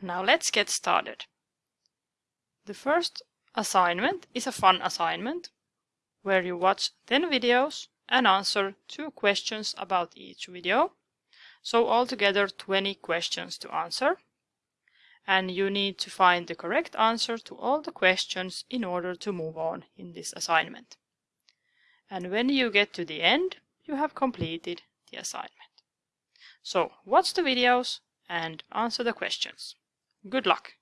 Now let's get started. The first assignment is a fun assignment where you watch 10 videos and answer two questions about each video. So altogether 20 questions to answer. And you need to find the correct answer to all the questions in order to move on in this assignment. And when you get to the end, you have completed the assignment. So watch the videos and answer the questions. Good luck!